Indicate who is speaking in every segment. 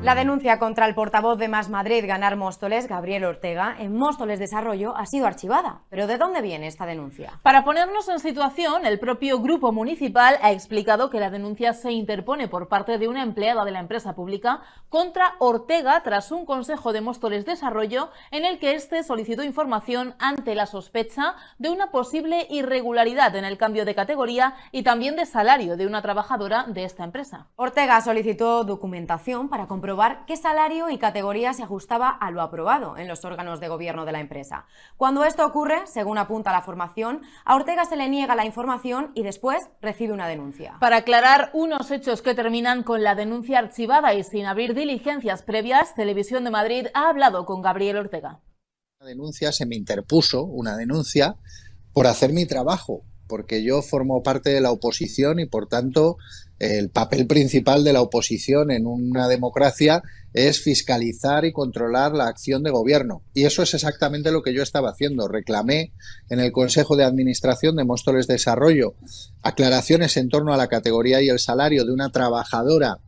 Speaker 1: La denuncia contra el portavoz de Más Madrid, Ganar Móstoles, Gabriel Ortega, en Móstoles Desarrollo ha sido archivada. ¿Pero de dónde viene esta denuncia?
Speaker 2: Para ponernos en situación, el propio grupo municipal ha explicado que la denuncia se interpone por parte de una empleada de la empresa pública contra Ortega tras un consejo de Móstoles Desarrollo en el que éste solicitó información ante la sospecha de una posible irregularidad en el cambio de categoría y también de salario de una trabajadora de esta empresa.
Speaker 1: Ortega solicitó documentación para comprobar comprobar qué salario y categoría se ajustaba a lo aprobado en los órganos de gobierno de la empresa. Cuando esto ocurre, según apunta la formación, a Ortega se le niega la información y después recibe una denuncia.
Speaker 2: Para aclarar unos hechos que terminan con la denuncia archivada y sin abrir diligencias previas, Televisión de Madrid ha hablado con Gabriel Ortega.
Speaker 3: Una denuncia se me interpuso, una denuncia, por hacer mi trabajo, porque yo formo parte de la oposición y por tanto el papel principal de la oposición en una democracia es fiscalizar y controlar la acción de gobierno. Y eso es exactamente lo que yo estaba haciendo. Reclamé en el Consejo de Administración de Móstoles Desarrollo aclaraciones en torno a la categoría y el salario de una trabajadora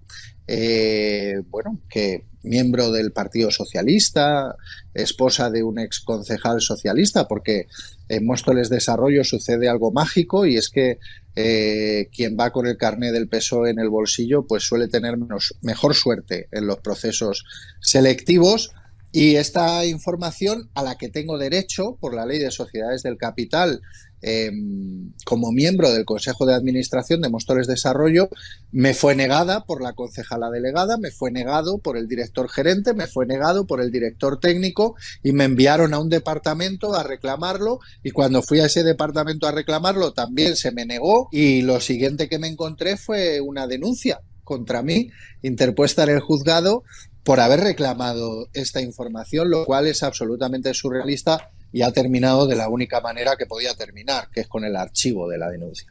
Speaker 3: eh, bueno, que miembro del Partido Socialista, esposa de un ex concejal socialista, porque en Móstoles Desarrollo sucede algo mágico y es que eh, quien va con el carné del PSOE en el bolsillo pues suele tener menos, mejor suerte en los procesos selectivos y esta información a la que tengo derecho por la ley de sociedades del capital em, como miembro del Consejo de Administración de Móstoles Desarrollo me fue negada por la concejala delegada, me fue negado por el director gerente, me fue negado por el director técnico y me enviaron a un departamento a reclamarlo. Y cuando fui a ese departamento a reclamarlo también se me negó. Y lo siguiente que me encontré fue una denuncia contra mí interpuesta en el juzgado por haber reclamado esta información, lo cual es absolutamente surrealista y ha terminado de la única manera que podía terminar, que es con el archivo de la denuncia.